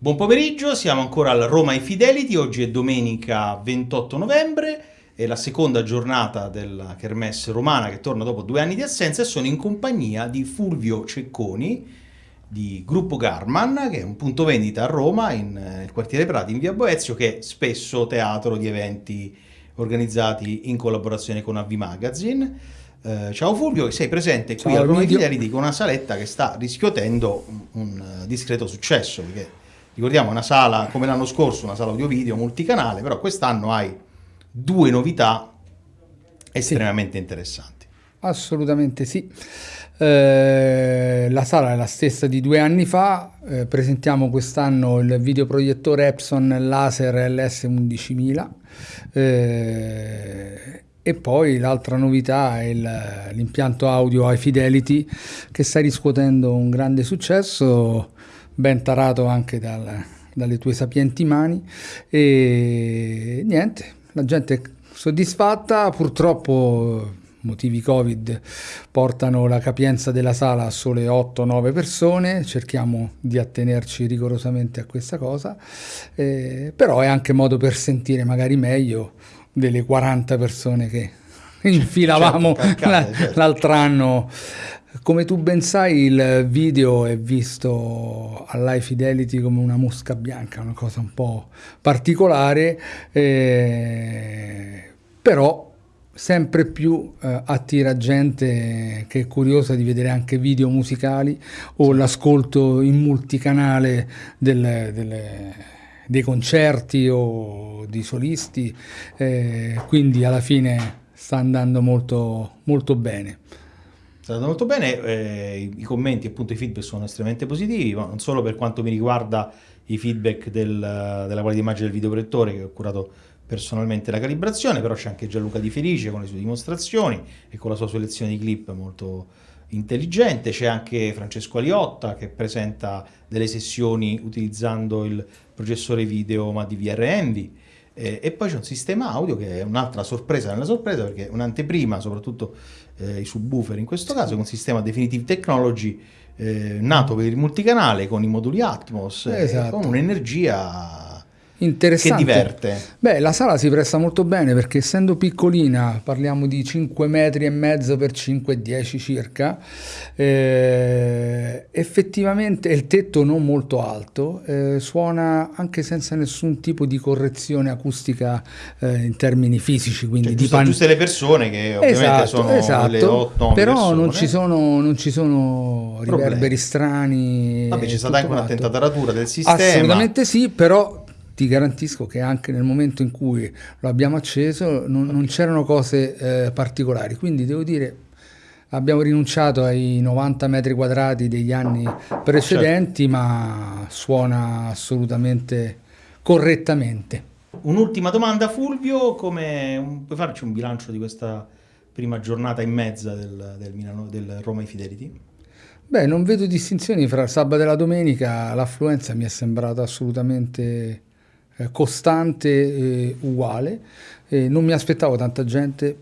Buon pomeriggio, siamo ancora al Roma Infidelity, oggi è domenica 28 novembre, è la seconda giornata della Kermesse romana che torna dopo due anni di assenza e sono in compagnia di Fulvio Cecconi di Gruppo Garman, che è un punto vendita a Roma, in, nel quartiere Prati, in via Boezio, che è spesso teatro di eventi organizzati in collaborazione con AV Magazine. Eh, ciao Fulvio, sei presente qui Ciao, a Roma Emilio. Infidelity con una saletta che sta riscuotendo un, un, eh, discreto successo, perché ricordiamo una sala come l'anno scorso, una sala audio-video multicanale, però quest'anno hai due novità estremamente interessanti. Assolutamente sì. Eh, la sala è la stessa di due anni fa, eh, presentiamo quest'anno il videoproiettore Epson Laser LS11000 eh, e poi l'altra novità è l'impianto audio High Fidelity che sta riscuotendo un grande successo, ben tarato anche dal- dalle tue sapienti mani e niente, la gente è soddisfatta, purtroppo motivi Covid portano la capienza della sala a sole 8-9 persone, cerchiamo di attenerci rigorosamente a questa cosa, eh, però è anche modo per sentire magari meglio delle 40 persone che infilavamo certo, calcate, la- certo. l'altro anno. Come tu ben sai, il video è visto all'High Fidelity come una mosca bianca, una cosa un po' particolare, eh, però sempre più eh, attira gente che è curiosa di vedere anche video musicali o l'ascolto in multicanale del- delle- dei concerti o di solisti, eh, quindi alla fine sta andando molto, molto bene. Sta andando molto bene, eh, i- commenti e appunto i feedback sono estremamente positivi, ma non solo per quanto mi riguarda i feedback del- della qualità immagine del videoproiettore che ho curato personalmente la calibrazione, però c'è anche Gianluca Di Felice con le sue dimostrazioni e con la sua selezione di clip molto intelligente, c'è anche Francesco Aliotta che presenta delle sessioni utilizzando il processore video ma di VR Envy. Eh, e poi c'è un sistema audio che è un'altra sorpresa nella sorpresa perché è un'anteprima, soprattutto eh, i subwoofer in questo caso, con un sistema Definitive Technology eh, nato per il multicanale con i moduli Atmos, eh, Esatto. con un'energia che Interessante. diverte. Beh, la sala si presta molto bene perché essendo piccolina, parliamo di 5 metri e mezzo per 5,10 circa, eh, effettivamente il tetto non molto alto, eh, suona anche senza nessun tipo di correzione acustica eh, in termini fisici, quindi Cioè, di giusto, pan- giuste le persone che ovviamente Esatto, sono esatto. le 8 però non ci sono, non ci sono Problemi. riverberi strani. Vabbè, c'è stata anche tutto un'attenta quanto. taratura del sistema. Assolutamente sì, però ti garantisco che anche nel momento in cui lo abbiamo acceso non, non c'erano cose eh, particolari, quindi devo dire abbiamo rinunciato ai 90 metri quadrati degli anni precedenti, Certo. ma suona assolutamente correttamente. Un'ultima domanda Fulvio, come puoi farci un bilancio di questa prima giornata e mezza del, del, Milano, del Roma Infidelity? Beh, non vedo distinzioni fra sabato e la domenica, l'affluenza mi è sembrata assolutamente eh, costante e uguale. E non mi aspettavo tanta gente,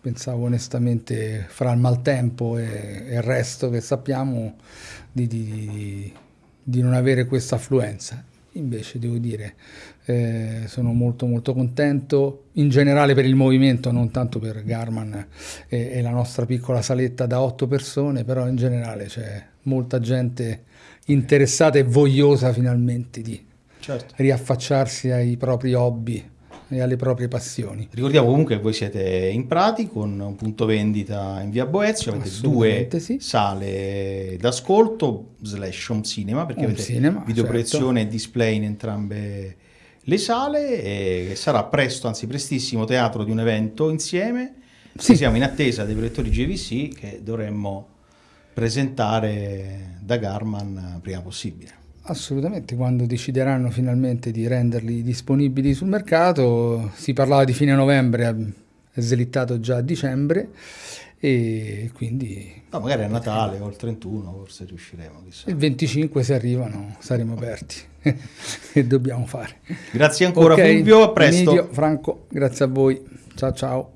pensavo onestamente fra il maltempo e, e il resto che sappiamo di, di- di- non avere questa affluenza. Invece devo dire, eh, sono molto molto contento in generale per il movimento, non tanto per Garman e, e la nostra piccola saletta da otto persone, però in generale c'è molta gente interessata e vogliosa finalmente di Certo. riaffacciarsi ai propri hobby e alle proprie passioni. Ricordiamo comunque che voi siete in Prati con un punto vendita in via Boezio, avete due sì. sale d'ascolto slash home cinema perché Home avete cinema, certo. videoproiezione e display in entrambe le sale e sarà presto, anzi prestissimo, teatro di un evento insieme. Sì. Siamo in attesa dei proiettori GVC che dovremmo presentare da Garman prima possibile. Assolutamente, quando decideranno finalmente di renderli disponibili sul mercato, si parlava di fine novembre, è slittato già a dicembre e quindi No, magari a Natale o il 31 forse riusciremo, chissà. il 25 se arrivano saremo aperti e dobbiamo fare. Grazie ancora Ok, Fulvio, a presto. Emilio, Franco, grazie a voi, ciao ciao.